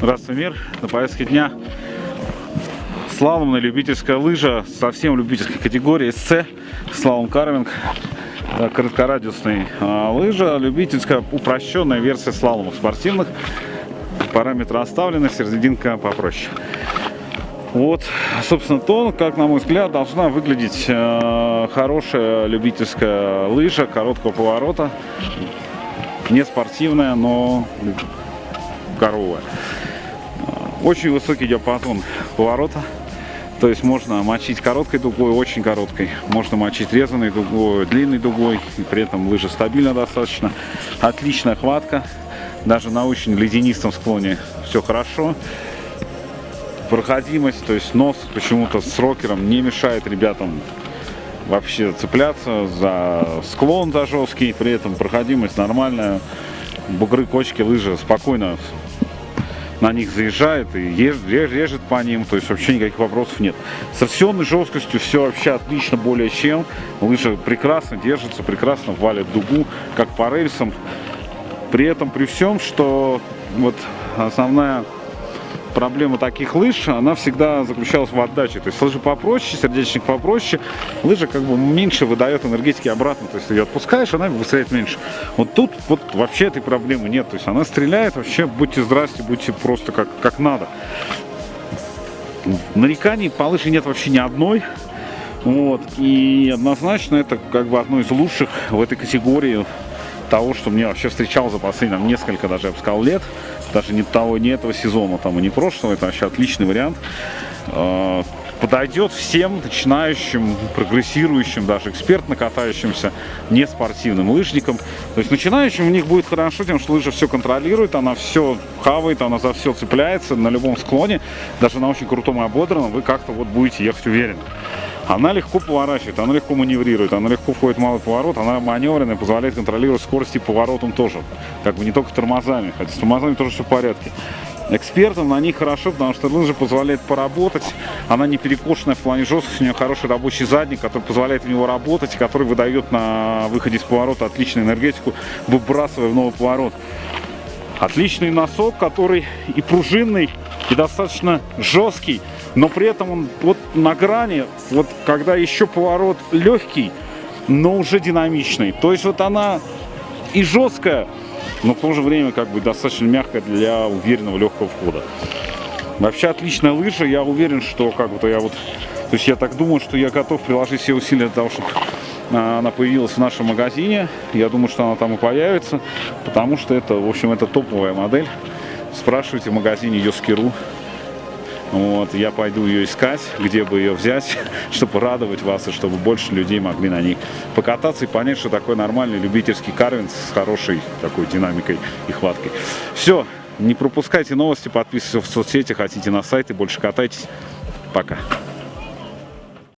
Здравствуй, мир. На повестке дня слаломная любительская лыжа, совсем любительской категории СЦ, слалом карвинг, да, короткорадиусный а, лыжа, любительская упрощенная версия слаломов спортивных. Параметры оставлены, серединка попроще. Вот, собственно, то, как, на мой взгляд, должна выглядеть э, хорошая любительская лыжа короткого поворота. Не спортивная, но коровая. Очень высокий диапазон поворота. То есть можно мочить короткой дугой, очень короткой. Можно мочить резаной дугой, длинной дугой. И при этом лыжа стабильна достаточно. Отличная хватка. Даже на очень ледянистом склоне все хорошо проходимость, то есть нос почему-то с рокером не мешает ребятам вообще цепляться за склон за жесткий, при этом проходимость нормальная, бугры, кочки, лыжи спокойно на них заезжает и режет по ним, то есть вообще никаких вопросов нет. С торсионной жесткостью все вообще отлично, более чем. Лыжа прекрасно держится, прекрасно валит дугу, как по рельсам. При этом, при всем, что вот основная проблема таких лыж, она всегда заключалась в отдаче. То есть лыжи попроще, сердечник попроще, лыжа как бы меньше выдает энергетики обратно. То есть ее отпускаешь, она выстрелит меньше. Вот тут вот вообще этой проблемы нет. То есть она стреляет вообще, будьте здрасте, будьте просто как, как надо. Нареканий по лыже нет вообще ни одной. Вот. И однозначно это как бы одно из лучших в этой категории того, что мне вообще встречал за последние там, несколько даже, я бы сказал, лет даже не того, не этого сезона, там, и не прошлого, это вообще отличный вариант. А, подойдет всем начинающим, прогрессирующим, даже экспертно катающимся, не спортивным лыжникам. То есть начинающим у них будет хорошо тем, что лыжа все контролирует, она все хавает, она за все цепляется на любом склоне, даже на очень крутом и ободранном вы как-то вот будете ехать уверенно. Она легко поворачивает, она легко маневрирует, она легко входит в малый поворот, она маневренная, позволяет контролировать скорость и поворотом тоже. Как бы не только тормозами, хотя с тормозами тоже все в порядке. Экспертам на них хорошо, потому что лыжа позволяет поработать. Она не перекошенная в плане жесткости, у нее хороший рабочий задник, который позволяет в него работать, который выдает на выходе из поворота отличную энергетику, выбрасывая в новый поворот. Отличный носок, который и пружинный, и достаточно жесткий, но при этом он вот на грани, вот когда еще поворот легкий, но уже динамичный. То есть вот она и жесткая, но в то же время как бы достаточно мягкая для уверенного легкого входа. Вообще отличная лыжа, я уверен, что как бы-то я вот, то есть я так думаю, что я готов приложить все усилия для того, чтобы а, она появилась в нашем магазине. Я думаю, что она там и появится, потому что это, в общем, это топовая модель. Спрашивайте в магазине Yoski.ru. Вот, я пойду ее искать, где бы ее взять, чтобы радовать вас и чтобы больше людей могли на ней покататься и понять, что такое нормальный любительский карвинг с хорошей такой динамикой и хваткой. Все, не пропускайте новости, подписывайтесь в соцсети, хотите на сайт и больше катайтесь. Пока.